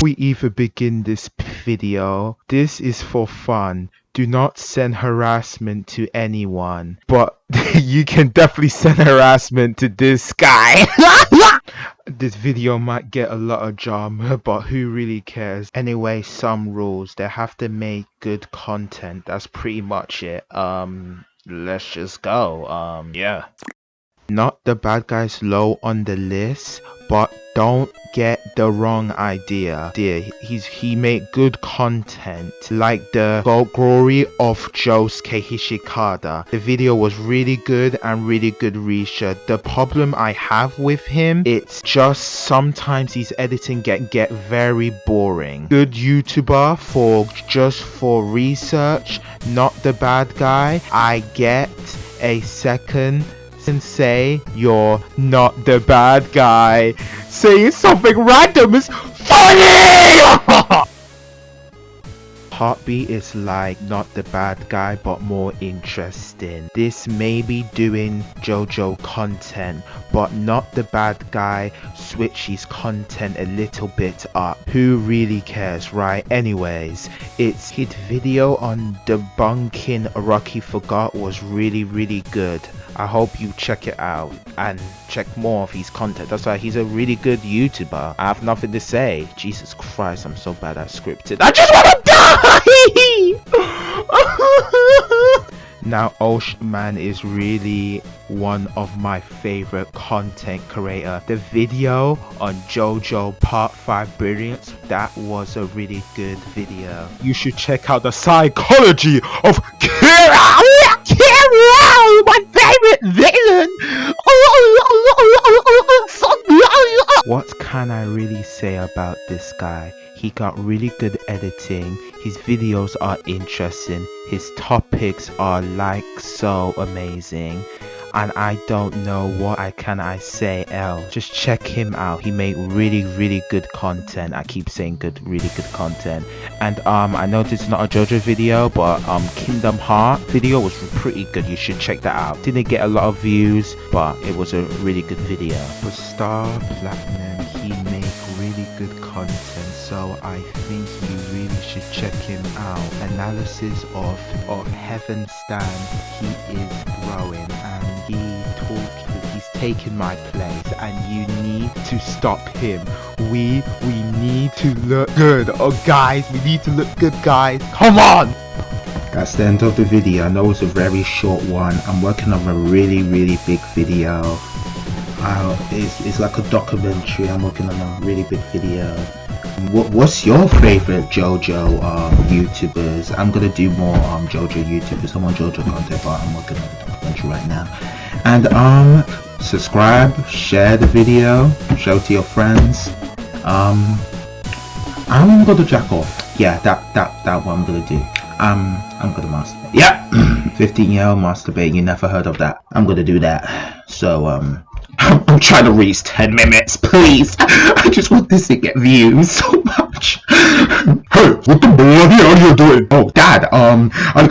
we even begin this video, this is for fun. Do not send harassment to anyone. But you can definitely send harassment to this guy. this video might get a lot of drama, but who really cares? Anyway, some rules. They have to make good content. That's pretty much it. Um, let's just go. Um, yeah. Not the bad guys low on the list, but don't get the wrong idea. Dear, he's he made good content like the glory of Josuke Hishikata. The video was really good and really good research. The problem I have with him, it's just sometimes his editing get get very boring. Good YouTuber for just for research, not the bad guy. I get a second and say you're not the bad guy. Saying something random is funny! Heartbeat is like not the bad guy but more interesting. This may be doing JoJo content but not the bad guy switch his content a little bit up. Who really cares right? Anyways, its hit video on debunking Rocky Forgot was really really good. I hope you check it out and check more of his content. That's why he's a really good YouTuber. I have nothing to say. Jesus Christ, I'm so bad at scripted. I just want to die! now, Oshman is really one of my favorite content creator. The video on JoJo Part 5 Brilliance, that was a really good video. You should check out the psychology of! Kira! My favorite villain! What can I really say about this guy? He got really good editing, his videos are interesting, his topics are like so amazing and I don't know what I can I say else. Just check him out. He made really really good content. I keep saying good really good content. And um I know this is not a JoJo video but um Kingdom Heart video was pretty good. You should check that out. Didn't get a lot of views but it was a really good video. For Star Platinum he made really good content so I think you really should check him out. Analysis of, of Heaven Stand he is growing he talked he's taken my place and you need to stop him. We we need to look good oh guys we need to look good guys. Come on! That's the end of the video. I know it's a very short one. I'm working on a really really big video. Uh, it's, it's like a documentary. I'm working on a really big video. What, what's your favorite JoJo um, YouTubers? I'm gonna do more um, JoJo YouTubers. I'm on JoJo content, but I'm working on a documentary right now. And um, subscribe, share the video, show to your friends. Um, I'm gonna jack off. Yeah, that that that what I'm gonna do. Um, I'm gonna masturbate. Yeah, 15 year old masturbate. You never heard of that? I'm gonna do that. So um. I'm trying to reach 10 minutes, please. I just want this to get views so much. Hey, what the bloody hell are you doing? Oh, Dad, um, I